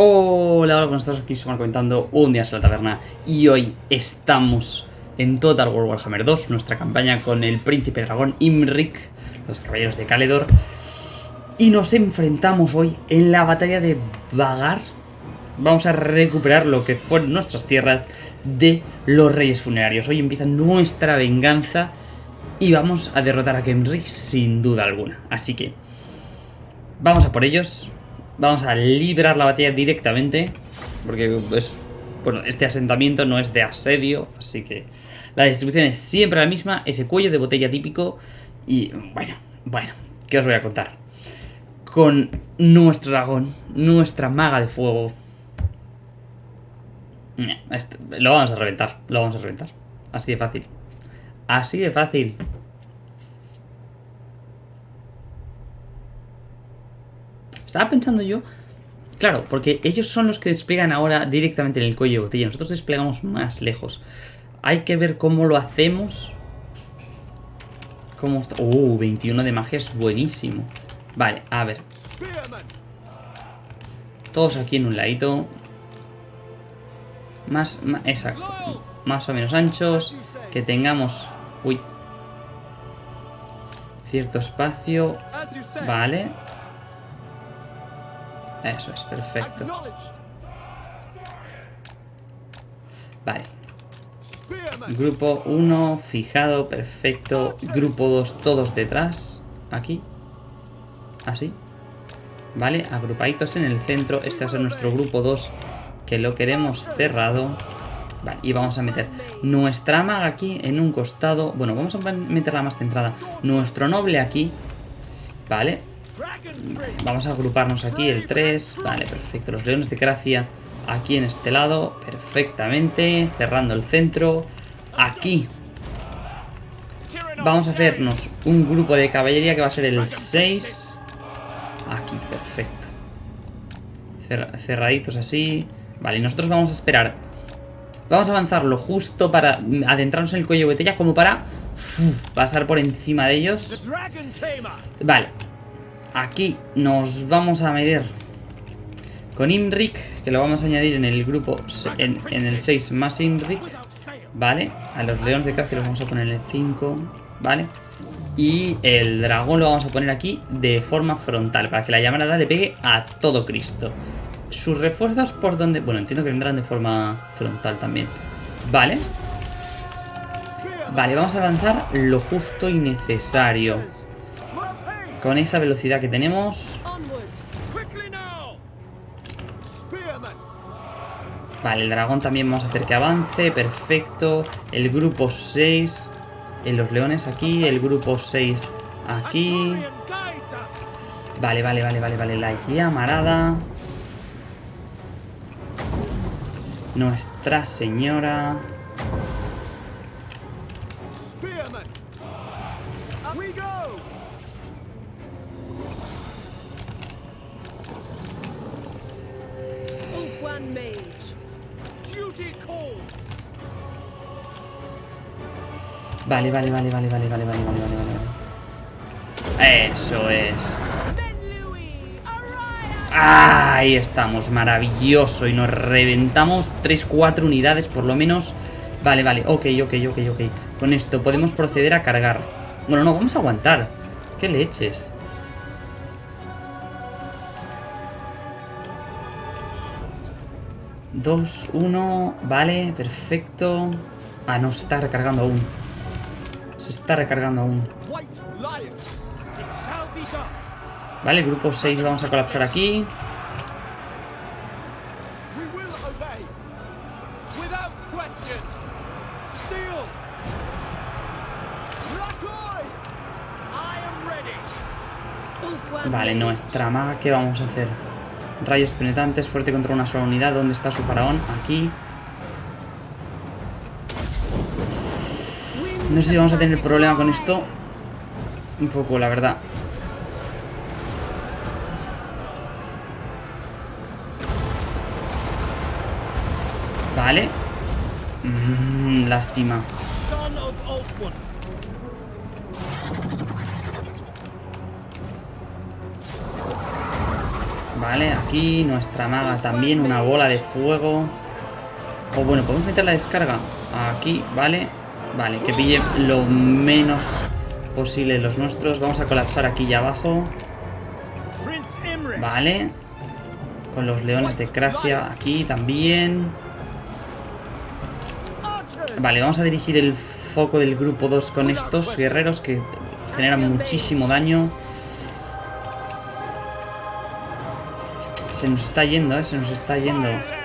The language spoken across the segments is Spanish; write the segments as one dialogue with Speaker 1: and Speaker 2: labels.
Speaker 1: Hola, hola, buenas tardes, aquí se comentando un día en la taberna y hoy estamos en Total War Warhammer 2, nuestra campaña con el príncipe dragón Imrik, los caballeros de Caledor y nos enfrentamos hoy en la batalla de Vagar. Vamos a recuperar lo que fueron nuestras tierras de los reyes funerarios. Hoy empieza nuestra venganza y vamos a derrotar a Imrik sin duda alguna. Así que vamos a por ellos, Vamos a librar la batalla directamente. Porque es, bueno, este asentamiento no es de asedio. Así que la distribución es siempre la misma. Ese cuello de botella típico. Y bueno, bueno, ¿qué os voy a contar? Con nuestro dragón, nuestra maga de fuego. lo vamos a reventar, lo vamos a reventar. Así de fácil. Así de fácil. Estaba pensando yo... Claro, porque ellos son los que despliegan ahora directamente en el cuello de botella. Nosotros desplegamos más lejos. Hay que ver cómo lo hacemos. ¿Cómo está? Uh, 21 de magia es buenísimo. Vale, a ver. Todos aquí en un ladito. Más, más, exacto. Más o menos anchos. Que tengamos... Uy. Cierto espacio. Vale. Eso es, perfecto. Vale. Grupo 1, fijado, perfecto. Grupo 2, todos detrás. Aquí. Así. Vale, agrupaditos en el centro. Este va a ser nuestro grupo 2, que lo queremos cerrado. Vale, y vamos a meter nuestra maga aquí en un costado. Bueno, vamos a meterla más centrada. Nuestro noble aquí. Vale, Vamos a agruparnos aquí, el 3. Vale, perfecto. Los leones de gracia aquí en este lado. Perfectamente. Cerrando el centro. Aquí. Vamos a hacernos un grupo de caballería que va a ser el 6. Aquí, perfecto. cerraditos así. Vale, y nosotros vamos a esperar. Vamos a avanzarlo justo para adentrarnos en el cuello de botella como para pasar por encima de ellos. Vale, Aquí nos vamos a medir con Imrik, que lo vamos a añadir en el grupo, en, el 6 más Imrik, ¿vale? A los leones de caza los vamos a poner en el 5, ¿vale? Y el dragón lo vamos a poner aquí de forma frontal, para que la llamarada le pegue a todo Cristo. Sus refuerzos por donde... Bueno, entiendo que vendrán de forma frontal también. Vale. Vale, vamos a avanzar lo justo y necesario. Con esa velocidad que tenemos... Vale, el dragón también vamos a hacer que avance. Perfecto. El grupo 6 en los leones aquí. El grupo 6 aquí. Vale, vale, vale, vale, vale. La llamarada. Nuestra señora. Vale, vale, vale, vale, vale, vale, vale, vale, vale. Eso es. Ahí estamos, maravilloso. Y nos reventamos 3-4 unidades por lo menos. Vale, vale, ok, ok, ok, ok. Con esto podemos proceder a cargar. Bueno, no, vamos a aguantar. ¿Qué leches? Dos, uno, vale, perfecto. Ah, no, se está recargando aún. Se está recargando aún. Vale, grupo 6 vamos a colapsar aquí. Vale, nuestra maga, ¿qué vamos a hacer? Rayos penetrantes, fuerte contra una sola unidad. ¿Dónde está su faraón? Aquí. No sé si vamos a tener problema con esto. Un poco, la verdad. Vale. Mm, lástima. Vale, aquí nuestra maga también, una bola de fuego. O bueno, podemos meter la descarga aquí, vale. Vale, que pille lo menos posible los nuestros. Vamos a colapsar aquí y abajo. Vale. Con los leones de Cracia aquí también. Vale, vamos a dirigir el foco del grupo 2 con estos guerreros que generan muchísimo daño. Se nos está yendo, ¿eh? Se nos está yendo.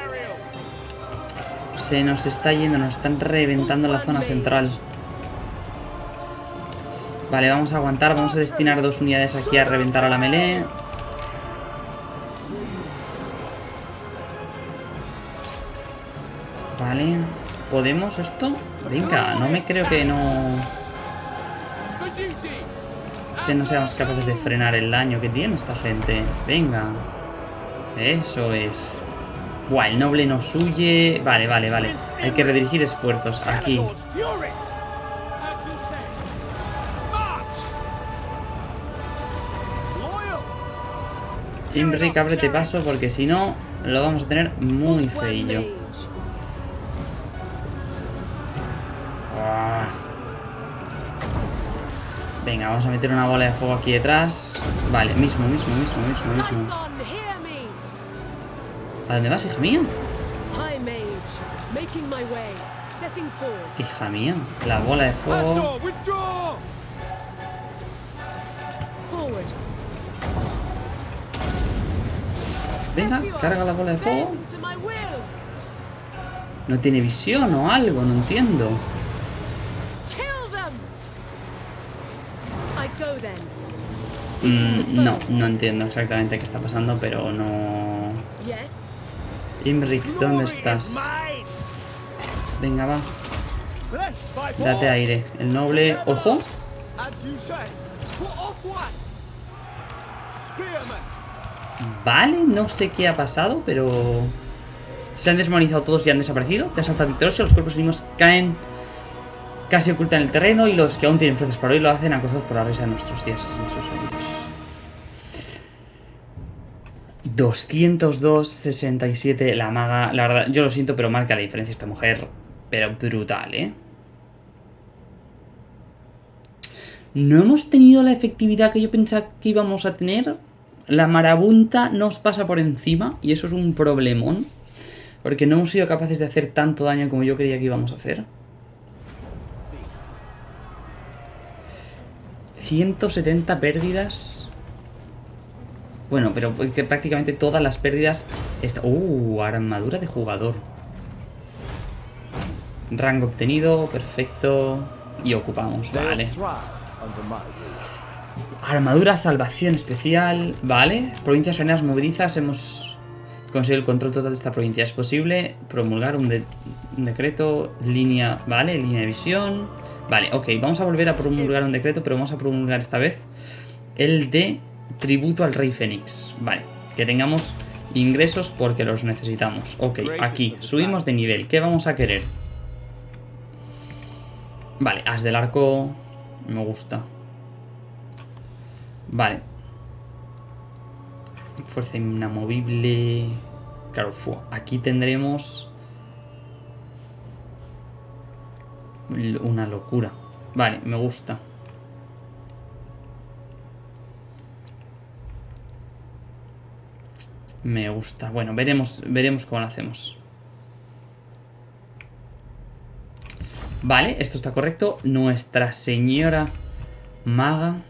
Speaker 1: Se nos está yendo, nos están reventando la zona central. Vale, vamos a aguantar, vamos a destinar dos unidades aquí a reventar a la melee. Vale, ¿podemos esto? Venga, no me creo que no... Que no seamos capaces de frenar el daño que tiene esta gente. Venga. Eso es. Buah, el noble nos huye. Vale, vale, vale. Hay que redirigir esfuerzos. Aquí. Rick, ábrete paso porque si no lo vamos a tener muy feillo. Venga, vamos a meter una bola de fuego aquí detrás. Vale, mismo, mismo, mismo, mismo, mismo. ¿A dónde vas, hija mía? Hija mía, la bola de fuego. Venga, carga la bola de fuego. No tiene visión o algo, no entiendo. Mm, no, no entiendo exactamente qué está pasando, pero no... Imric, ¿dónde estás? Venga, va. Date aire. El noble... ¡Ojo! Vale, no sé qué ha pasado, pero... Se han desmonizado todos y han desaparecido. Te asalta victorioso, los cuerpos enemigos caen casi ocultan el terreno y los que aún tienen fuerzas para hoy lo hacen acosados por la risa de nuestros dioses. 202-67 la maga. La verdad, yo lo siento, pero marca la diferencia esta mujer. Pero brutal, ¿eh? No hemos tenido la efectividad que yo pensaba que íbamos a tener. La marabunta nos pasa por encima y eso es un problemón. Porque no hemos sido capaces de hacer tanto daño como yo creía que íbamos a hacer. 170 pérdidas. Bueno, pero que prácticamente todas las pérdidas... ¡Uh! Armadura de jugador. Rango obtenido, perfecto. Y ocupamos, vale. Armadura, salvación especial, vale. Provincias arenas movilizas, hemos conseguido el control total de esta provincia. Es posible promulgar un, un decreto, línea, vale, línea de visión. Vale, ok, vamos a volver a promulgar un decreto, pero vamos a promulgar esta vez el de tributo al rey Fénix. Vale, que tengamos ingresos porque los necesitamos. Ok, aquí, subimos de nivel. ¿Qué vamos a querer? Vale, as del arco me gusta. Vale. Fuerza inamovible. Claro, aquí tendremos una locura. Vale, me gusta. Me gusta. Bueno, veremos, veremos cómo lo hacemos. Vale, esto está correcto. Nuestra señora maga.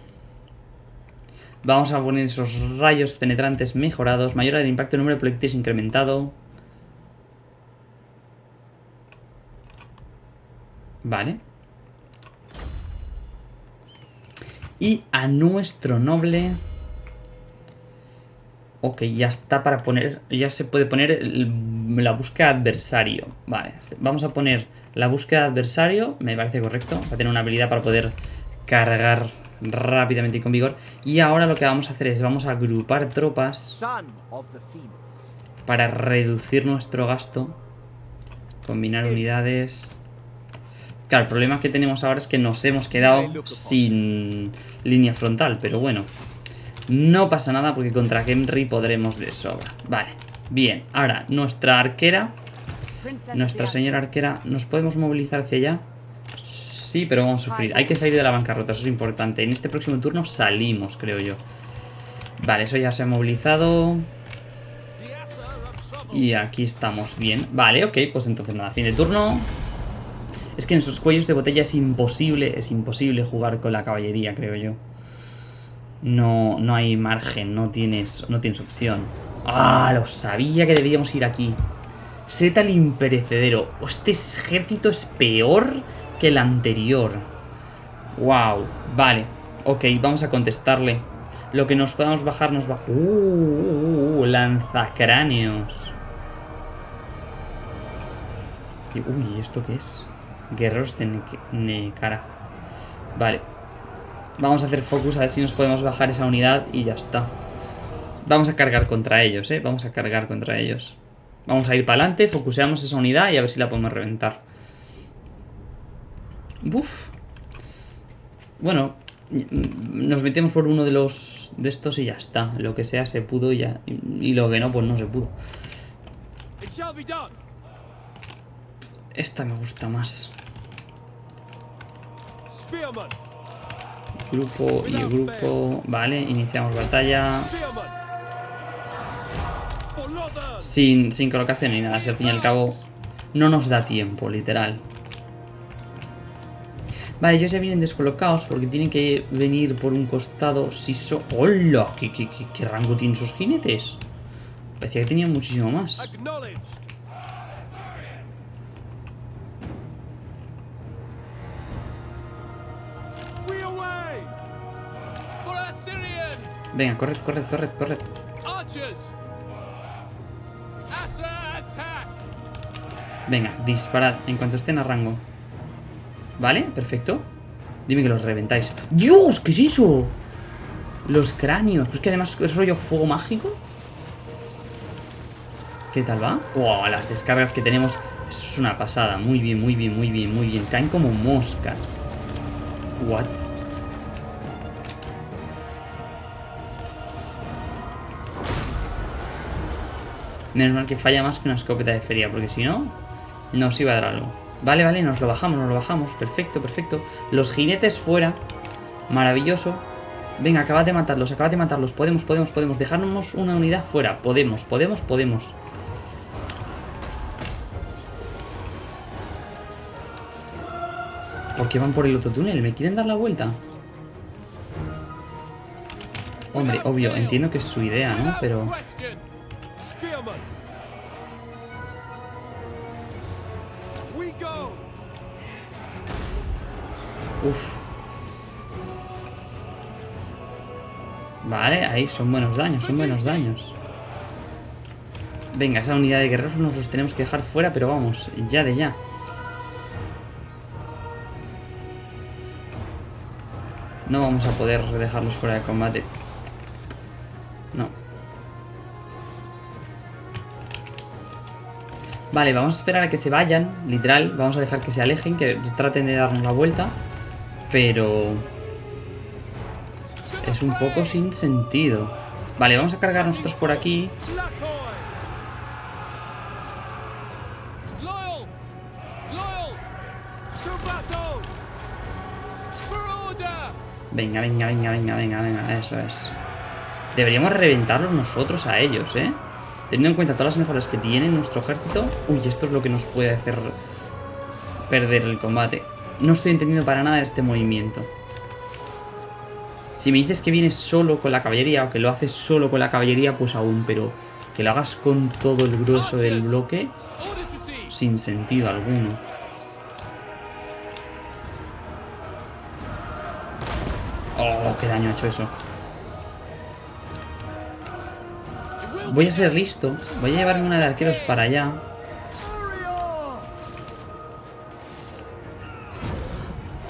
Speaker 1: Vamos a poner esos rayos penetrantes mejorados. Mayor el impacto, número de proyectiles incrementado. Vale. Y a nuestro noble... Ok, ya está para poner... Ya se puede poner la búsqueda adversario. Vale, vamos a poner la búsqueda adversario. Me parece correcto. Va a tener una habilidad para poder cargar rápidamente y con vigor. Y ahora lo que vamos a hacer es vamos a agrupar tropas para reducir nuestro gasto. Combinar unidades... Claro, el problema que tenemos ahora es que nos hemos quedado sin línea frontal, pero bueno. No pasa nada porque contra Henry podremos de sobra. Vale, bien. Ahora, nuestra arquera, nuestra señora arquera, ¿nos podemos movilizar hacia allá? Sí, pero vamos a sufrir. Hay que salir de la bancarrota, eso es importante. En este próximo turno salimos, creo yo. Vale, eso ya se ha movilizado. Y aquí estamos bien. Vale, ok, pues entonces nada, fin de turno. Es que en sus cuellos de botella es imposible, es imposible jugar con la caballería, creo yo. No, no hay margen, no tienes, no tienes opción. ¡Ah! Lo sabía que debíamos ir aquí. Seta el imperecedero. Este ejército es peor que el anterior. Wow. Vale. Ok, vamos a contestarle. Lo que nos podamos bajar nos va... Uh, uh, uh lanzacráneos. Uy, ¿esto qué es? Guerreros de Nekara. Vale. Vamos a hacer focus a ver si nos podemos bajar esa unidad y ya está. Vamos a cargar contra ellos, ¿eh? Vamos a cargar contra ellos. Vamos a ir para adelante, focuseamos esa unidad y a ver si la podemos reventar. Uf. Bueno, nos metemos por uno de los de estos y ya está. Lo que sea se pudo y ya. Y lo que no, pues no se pudo. Esta me gusta más. Grupo y grupo. Vale, iniciamos batalla. Sin, sin colocación ni nada. Si al fin y al cabo no nos da tiempo, literal. Vale, ellos ya vienen descolocados porque tienen que venir por un costado. Si so... ¡Hola! ¿Qué, qué, qué rango tienen sus jinetes? Parecía que tenían muchísimo más. Venga, corred, corred, corred, corred. Venga, disparad en cuanto estén a rango. ¿Vale? Perfecto. Dime que los reventáis. ¡Dios! ¿Qué es eso? Los cráneos. Pues que además es rollo fuego mágico. ¿Qué tal va? ¡Wow! Las descargas que tenemos. Eso es una pasada. Muy bien, muy bien, muy bien, muy bien. Caen como moscas. What? Menos mal que falla más que una escopeta de feria, porque si no, nos iba a dar algo. Vale, vale, nos lo bajamos, nos lo bajamos. Perfecto, perfecto. Los jinetes fuera. Maravilloso. Venga, acabad de matarlos, acabad de matarlos. Podemos, podemos, podemos. Dejarnos una unidad fuera. Podemos, podemos, podemos. ¿Por qué van por el otro túnel? ¿Me quieren dar la vuelta? Hombre, obvio, entiendo que es su idea, ¿no? Pero... Uf. Vale, ahí son buenos daños, son buenos daños. Venga, esa unidad de guerreros nos los tenemos que dejar fuera, pero vamos, ya de ya. No vamos a poder dejarlos fuera de combate. Vale, vamos a esperar a que se vayan, literal. Vamos a dejar que se alejen, que traten de darnos la vuelta. Pero... Es un poco sin sentido. Vale, vamos a cargar nosotros por aquí. Venga, venga, venga, venga, venga, venga, eso es. Deberíamos reventarlos nosotros a ellos, ¿eh? Teniendo en cuenta todas las mejoras que tiene nuestro ejército. Uy, esto es lo que nos puede hacer perder el combate. No estoy entendiendo para nada este movimiento. Si me dices que vienes solo con la caballería o que lo haces solo con la caballería, pues aún, pero que lo hagas con todo el grueso del bloque, sin sentido alguno. Oh, qué daño ha hecho eso. Voy a ser listo. Voy a llevarme una de arqueros para allá.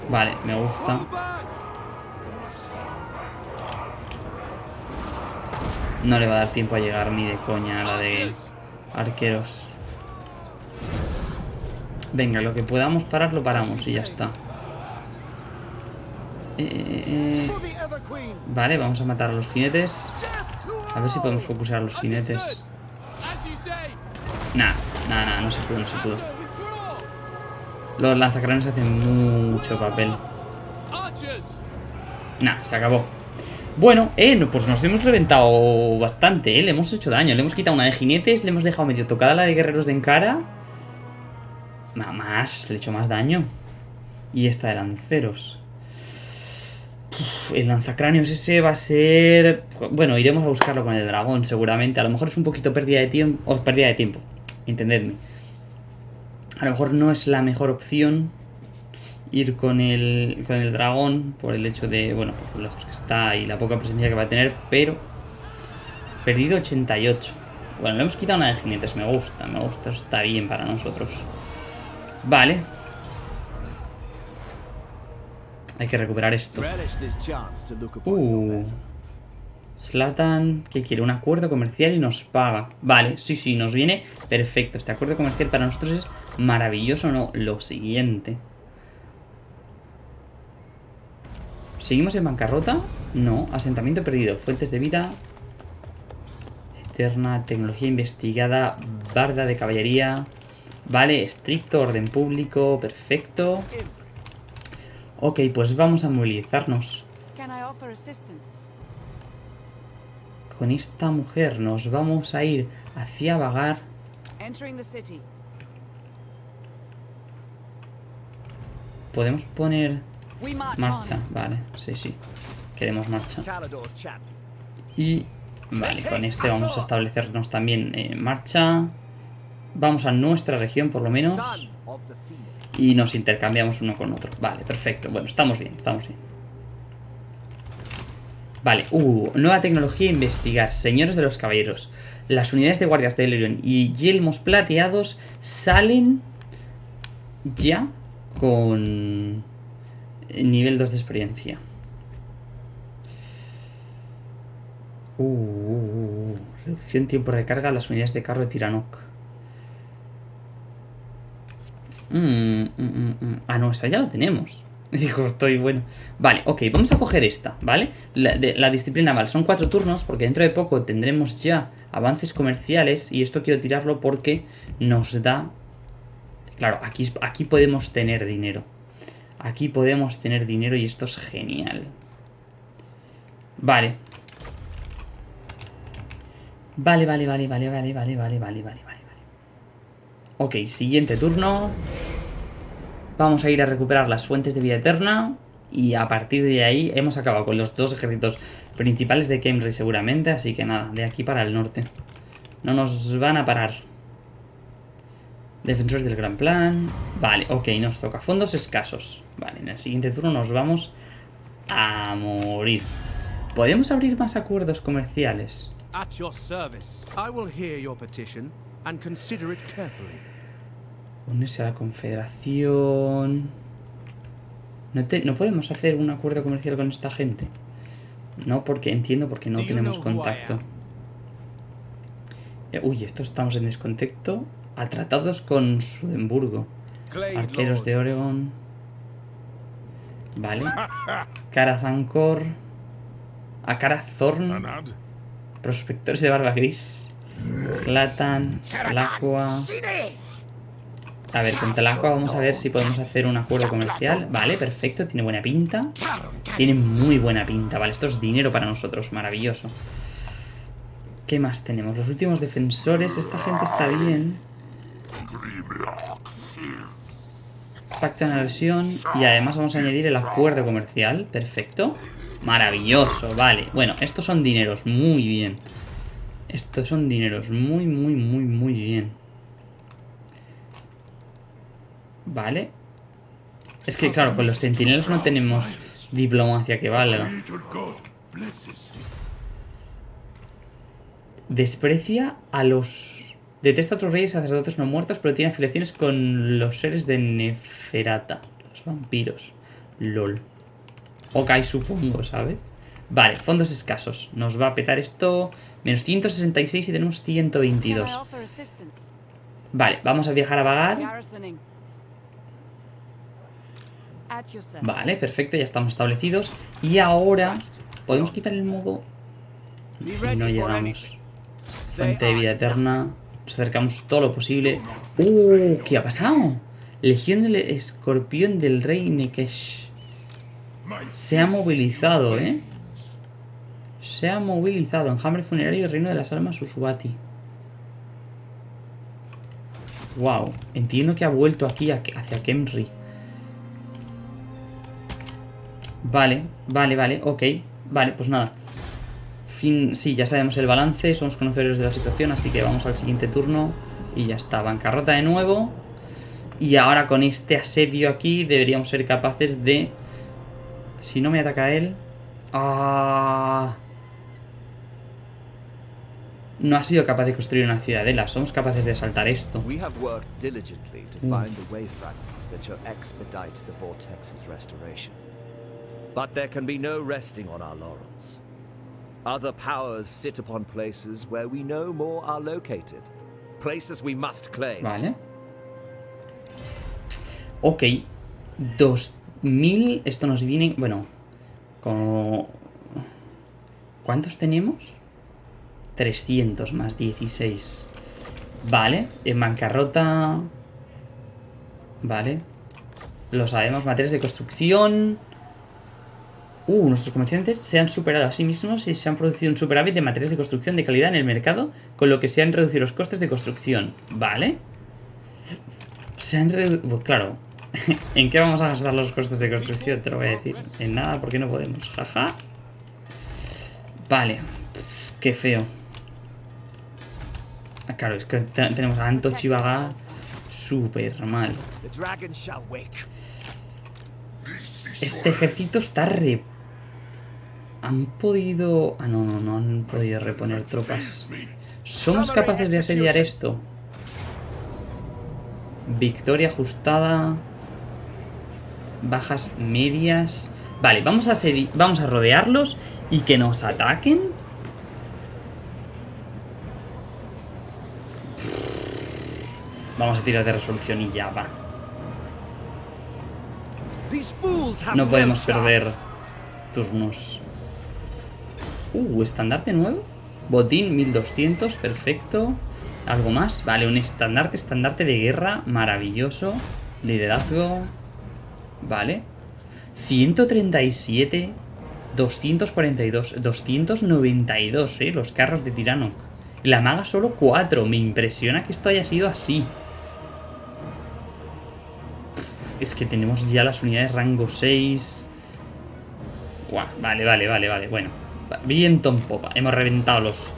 Speaker 1: Vale, me gusta. No le va a dar tiempo a llegar ni de coña a la de arqueros. Venga, lo que podamos parar lo paramos y ya está. Eh, eh, eh. Vale, vamos a matar a los jinetes. A ver si podemos focusar a los jinetes. Nah, nah, nah, no se pudo, no se pudo. Los lanzacranes hacen mucho papel. Nah, se acabó. Bueno, eh, pues nos hemos reventado bastante, eh. Le hemos hecho daño. Le hemos quitado una de jinetes, le hemos dejado medio tocada la de guerreros de encara. Más, le he hecho más daño. Y esta de lanceros. El lanzacráneos ese va a ser... Bueno, iremos a buscarlo con el dragón seguramente. A lo mejor es un poquito pérdida de tiempo. Pérdida de tiempo. Entendedme. A lo mejor no es la mejor opción ir con el, con el dragón por el hecho de, bueno, por lo lejos que está y la poca presencia que va a tener, pero perdido 88. Bueno, le hemos quitado una de jinetes, me gusta, me gusta, está bien para nosotros. Vale. Hay que recuperar esto. Uh. Slatan, ¿qué quiere? Un acuerdo comercial y nos paga. Vale, sí, sí, nos viene perfecto. Este acuerdo comercial para nosotros es maravilloso, ¿no? Lo siguiente. ¿Seguimos en bancarrota? No. Asentamiento perdido. Fuentes de vida. Eterna. Tecnología investigada. Barda de caballería. Vale. Estricto. Orden público. Perfecto. Ok, pues vamos a movilizarnos. Con esta mujer nos vamos a ir hacia Vagar. Podemos poner Marcha, vale, sí, sí. Queremos marcha. Y vale, con este vamos a establecernos también en marcha. Vamos a nuestra región por lo menos. Y nos intercambiamos uno con otro. Vale, perfecto. Bueno, estamos bien, estamos bien. Vale, uh, nueva tecnología investigar. Señores de los caballeros. Las unidades de guardias de Elerion y yelmos plateados salen ya con Nivel 2 de experiencia. Uh, uh, uh, reducción tiempo de recarga a las unidades de carro de Tiranok. Mm, mm, mm, ah, no, esa ya la tenemos. Digo, estoy bueno. Vale, ok, vamos a coger esta, ¿vale? La, disciplina naval. Son cuatro turnos porque dentro de poco tendremos ya avances comerciales y esto quiero tirarlo porque nos da... Claro, aquí, aquí podemos tener dinero. Aquí podemos tener dinero y esto es genial. Vale. Vale, vale, vale, vale, vale, vale, vale, vale, vale, vale. Ok, siguiente turno. Vamos a ir a recuperar las fuentes de vida eterna. Y a partir de ahí hemos acabado con los dos ejércitos principales de Kemri seguramente. Así que nada, de aquí para el norte. No nos van a parar. Defensores del gran plan. Vale, ok, nos toca fondos escasos. Vale, en el siguiente turno nos vamos a morir. ¿Podemos abrir más acuerdos comerciales? Unirse a la confederación... No, no podemos hacer un acuerdo comercial con esta gente. No, porque entiendo porque no tenemos contacto. Uy, esto estamos en descontexto. A tratados con Sudemburgo. Arqueros de Oregon. Vale. Carazancor. Acarazorn. Prospectores de barba gris. Slatan. Talacua. A ver, con Talacua vamos a ver si podemos hacer un acuerdo comercial. Vale, perfecto. Tiene buena pinta. Tiene muy buena pinta. Vale, esto es dinero para nosotros. Maravilloso. ¿Qué más tenemos? Los últimos defensores. Esta gente está bien. Pacto de lesión y además vamos a añadir el acuerdo comercial. Perfecto. Maravilloso, vale. Bueno, estos son dineros, muy bien. Estos son dineros, muy, muy, muy, muy bien. Vale. Es que, claro, con los centinelos no tenemos diplomacia que valga. Desprecia a los Detesta a otros reyes y sacerdotes no muertos, pero tiene afiliaciones con los seres de Neferata. Los vampiros. LOL. Ok, supongo, ¿sabes? Vale, fondos escasos. Nos va a petar esto. Menos 166 y tenemos 122. Vale, vamos a viajar a vagar. Vale, perfecto, ya estamos establecidos. Y ahora Podemos quitar el modo... Y no llegamos. Fuente de vida eterna. Nos acercamos todo lo posible. ¡Uh! ¿Qué ha pasado? Legión del escorpión del rey Nekesh. Se ha movilizado, ¿eh? Se ha movilizado. Enjambre funerario reino de las almas Usubati. Wow. Entiendo que ha vuelto aquí hacia Kemri. Vale, vale, vale, ok. Vale, pues nada. Fin, sí, ya sabemos el balance, somos conocedores de la situación, así que vamos al siguiente turno. Y ya está, bancarrota de nuevo. Y ahora con este asedio aquí deberíamos ser capaces de... Si no me ataca él... ¡Ah! No ha sido capaz de construir una ciudadela. Somos capaces de saltar esto. Mm.
Speaker 2: But there can be no resting on our laurels. Other powers sit upon places where we know more are located. Places we must claim.
Speaker 1: Vale. Ok. 2000. Esto nos viene. Bueno. Como. ¿Cuántos tenemos? 300 más 16. Vale. En bancarrota. Vale. Lo sabemos. Materias de construcción. Uh, nuestros comerciantes se han superado a sí mismos y se han producido un superávit de materias de construcción de calidad en el mercado, con lo que se han reducido los costes de construcción. ¿Vale? Se han reducido... Pues claro, ¿En qué vamos a gastar los costes de construcción? Te lo voy a decir. En nada, porque no podemos. Jaja. Vale. Qué feo. Claro, es que tenemos a Anto Chivaga súper mal. Este ejército está re... Han podido... Ah, no, no, no han podido reponer tropas. ¿Somos capaces de asediar esto? Victoria ajustada bajas medias. Vale, vamos a, vamos a rodearlos y que nos ataquen. Vamos a tirar de resolución y ya va. No podemos perder turnos. Uh, estandarte nuevo. Botín 1200, perfecto. ¿Algo más? Vale, un estandarte, estandarte de guerra, maravilloso. Liderazgo. Vale. 137, 242, 292, ¿eh? Los carros de Tirano. La maga solo 4. Me impresiona que esto haya sido así. Es que tenemos ya las unidades rango 6. vale, vale, vale, vale. Bueno. Viento en popa. Hemos reventado los...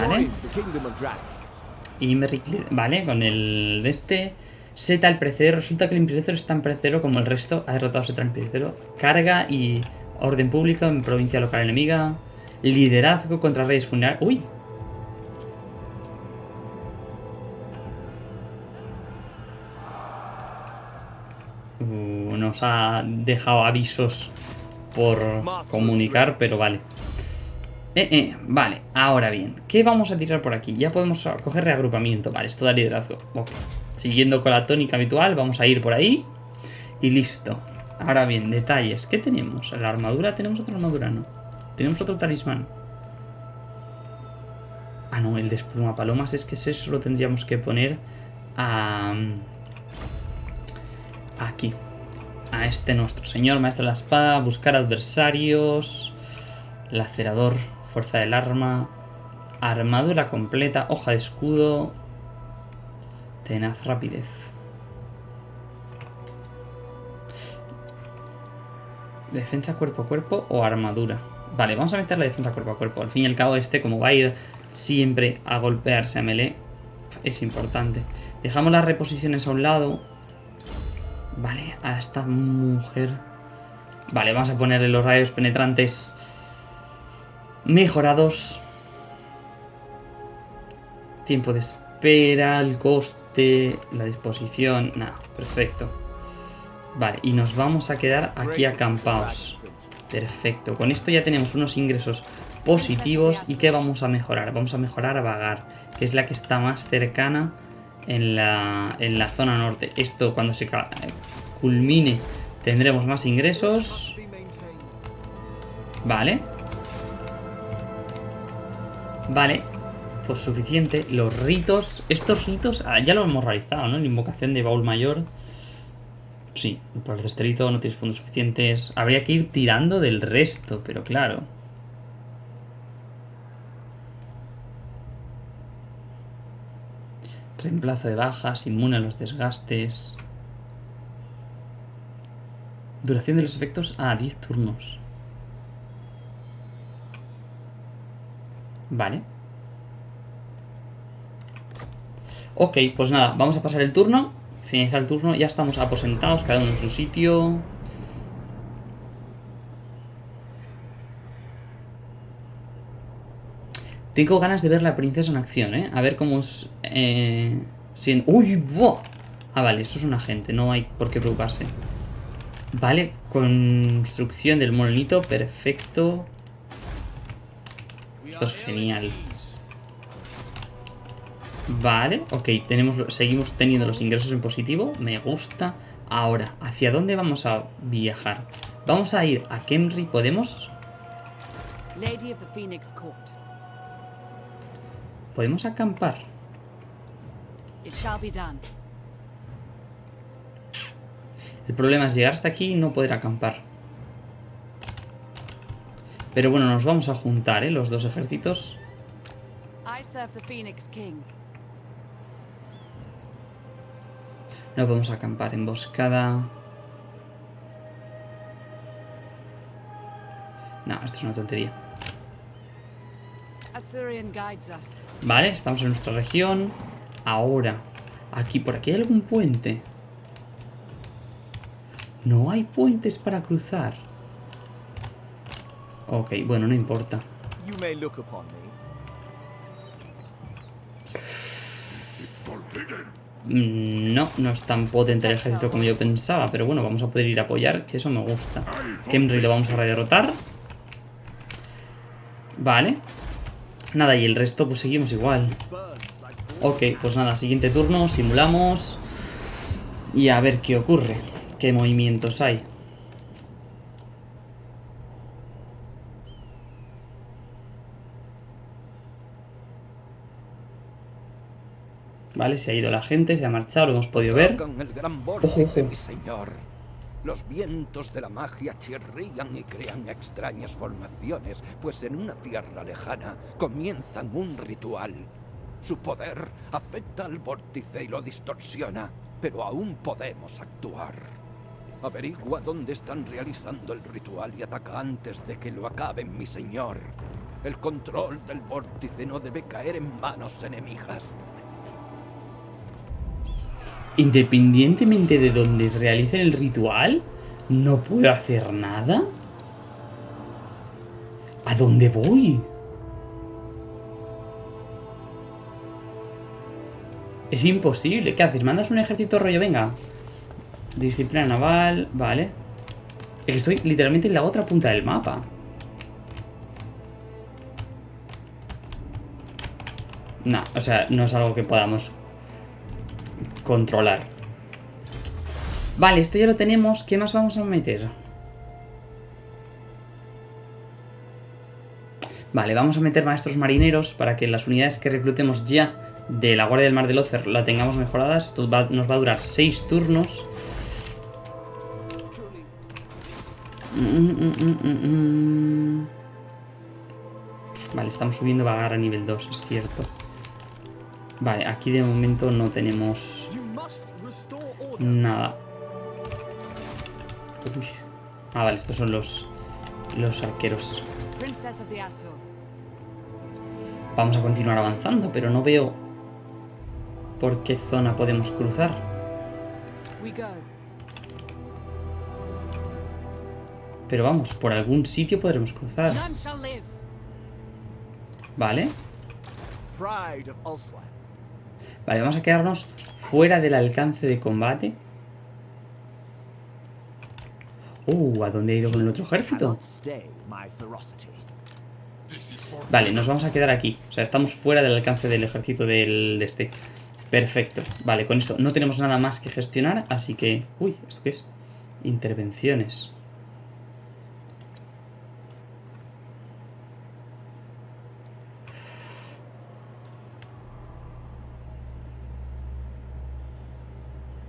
Speaker 1: Vale. Vale, con el de este... Seta el precedero. Resulta que el imprecedero es tan precedero como el resto. Ha derrotado a Seta el precedero. Carga y orden público en provincia local enemiga. Liderazgo contra reyes funerarios. ¡Uy! Ha dejado avisos por comunicar, pero vale. Eh, eh, vale, ahora bien, ¿qué vamos a tirar por aquí? Ya podemos coger reagrupamiento, vale, esto da liderazgo. Siguiendo con la tónica habitual, vamos a ir por ahí. Y listo. Ahora bien, detalles. ¿Qué tenemos? ¿La armadura? ¿Tenemos otra armadura? No. ¿Tenemos otro talismán? Ah, no, el de despluma palomas. Es que eso lo tendríamos que poner a... Aquí. A este nuestro señor, maestro de la espada. Buscar adversarios. Lacerador. Fuerza del arma. Armadura completa. Hoja de escudo. Tenaz rapidez. Defensa cuerpo a cuerpo o armadura. Vale, vamos a meter la defensa cuerpo a cuerpo. Al fin y al cabo este, como va a ir siempre a golpearse a melee, es importante. Dejamos las reposiciones a un lado. Vale, a esta mujer. Vale, vamos a ponerle los rayos penetrantes mejorados. Tiempo de espera, el costo la disposición, nada, perfecto. Vale, y nos vamos a quedar aquí acampados. Perfecto, con esto ya tenemos unos ingresos positivos. ¿Y qué vamos a mejorar? Vamos a mejorar a Vagar, que es la que está más cercana en la, en la zona norte. Esto cuando se culmine tendremos más ingresos. Vale. Vale. Pues suficiente. Los ritos... Estos ritos ah, ya lo hemos realizado, ¿no? La invocación de baúl mayor. Sí, por el cesterito no tienes fondos suficientes. Habría que ir tirando del resto, pero claro. Reemplazo de bajas, inmune a los desgastes. Duración de los efectos a 10 turnos. Vale. Ok, pues nada, vamos a pasar el turno. Finalizar el turno, ya estamos aposentados, cada uno en su sitio. Tengo ganas de ver la princesa en acción, ¿eh? A ver cómo es... Eh, ¡Uy! ¡Buah! Ah, vale, eso es un agente, no hay por qué preocuparse. Vale, construcción del molinito, perfecto. Esto es genial. Vale, ok, tenemos, seguimos teniendo los ingresos en positivo, me gusta. Ahora, ¿hacia dónde vamos a viajar? Vamos a ir a Kemri, ¿podemos? ¿Podemos acampar? El problema es llegar hasta aquí y no poder acampar. Pero bueno, nos vamos a juntar, ¿eh? Los dos ejércitos. No podemos acampar. Emboscada. No, esto es una tontería. Vale, estamos en nuestra región. Ahora, aquí, por aquí hay algún puente. No hay puentes para cruzar. Ok, bueno, no importa. Mm, no, no es tan potente el ejército como yo pensaba, pero bueno, vamos a poder ir a apoyar, que eso me gusta. Kemri lo vamos a derrotar. Vale. Nada, y el resto pues seguimos igual. Ok, pues nada, siguiente turno, simulamos. Y a ver qué ocurre. Qué movimientos hay. Vale, se ha ido la gente, se ha marchado, lo hemos podido ver.
Speaker 3: el gran vórtice, mi señor. Los vientos de la magia chirrían y crean extrañas formaciones, pues en una tierra lejana comienzan un ritual. Su poder afecta al vórtice y lo distorsiona, pero aún podemos actuar. Averigua dónde están realizando el ritual y ataca antes de que lo acaben, mi señor. El control del vórtice no debe caer en manos enemigas.
Speaker 1: Independientemente de donde realicen el ritual, ¿no puedo hacer nada? ¿A dónde voy? Es imposible. ¿Qué haces? ¿Mandas un ejército rollo? Venga. Disciplina naval. Vale. Es que estoy literalmente en la otra punta del mapa. No, o sea, no es algo que podamos controlar. Vale, esto ya lo tenemos. ¿Qué más vamos a meter? Vale, vamos a meter maestros marineros para que las unidades que reclutemos ya de la Guardia del Mar del Ocer la tengamos mejoradas. Esto nos va a durar 6 turnos. Vale, estamos subiendo vagar a nivel 2, es cierto. Vale, aquí de momento no tenemos nada. Ah, vale, estos son los, los arqueros. Vamos a continuar avanzando, pero no veo por qué zona podemos cruzar. Pero vamos, por algún sitio podremos cruzar. Vale. Vale, vamos a quedarnos fuera del alcance de combate. Uh, ¿a dónde ha ido con el otro ejército? Vale, nos vamos a quedar aquí. O sea, estamos fuera del alcance del ejército del, de este. Perfecto, vale, con esto no tenemos nada más que gestionar, así que... Uy, ¿esto qué es? Intervenciones.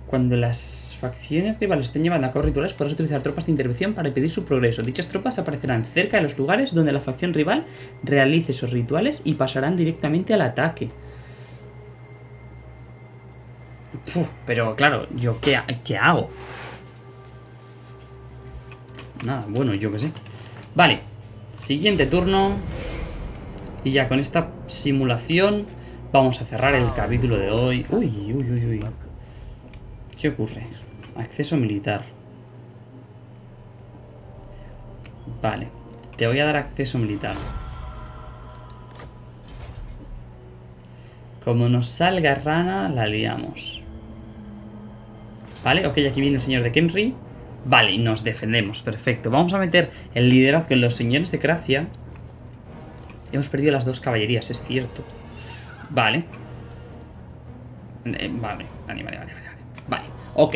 Speaker 1: Cuando las facciones rivales estén llevando a cabo rituales, podrás utilizar tropas de intervención para impedir su progreso. Dichas tropas aparecerán cerca de los lugares donde la facción rival realice esos rituales y pasarán directamente al ataque. Pero claro, ¿yo qué, qué hago? Nada, bueno, yo qué sé. Vale, siguiente turno. Y ya con esta simulación vamos a cerrar el capítulo de hoy. Uy, uy, uy, uy. ¿Qué ocurre? Acceso militar. Vale, te voy a dar acceso militar. Como nos salga rana, la liamos. Vale, ok, aquí viene el señor de Kemri. Vale, y nos defendemos, perfecto. Vamos a meter el liderazgo en los señores de Gracia. Hemos perdido las dos caballerías, es cierto. Vale. Eh, vale, vale, vale, vale, vale. Vale, ok.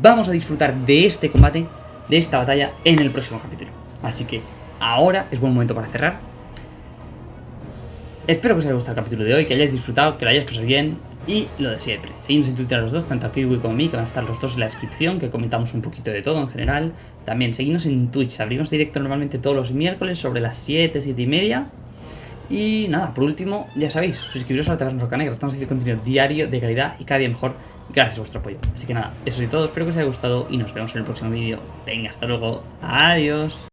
Speaker 1: Vamos a disfrutar de este combate, de esta batalla, en el próximo capítulo. Así que ahora es buen momento para cerrar. Espero que os haya gustado el capítulo de hoy, que hayáis disfrutado, que lo hayáis pasado bien y lo de siempre. Seguidnos en Twitter a los dos, tanto a Kiwi como a mí, que van a estar los dos en la descripción, que comentamos un poquito de todo en general. También seguidnos en Twitch, abrimos directo normalmente todos los miércoles sobre las 7, 7 y media. Y nada, por último, ya sabéis, suscribiros a la Taberna Roca Negra, estamos haciendo contenido diario de calidad y cada día mejor gracias a vuestro apoyo. Así que nada, eso es todo, espero que os haya gustado y nos vemos en el próximo vídeo. Venga, hasta luego, adiós.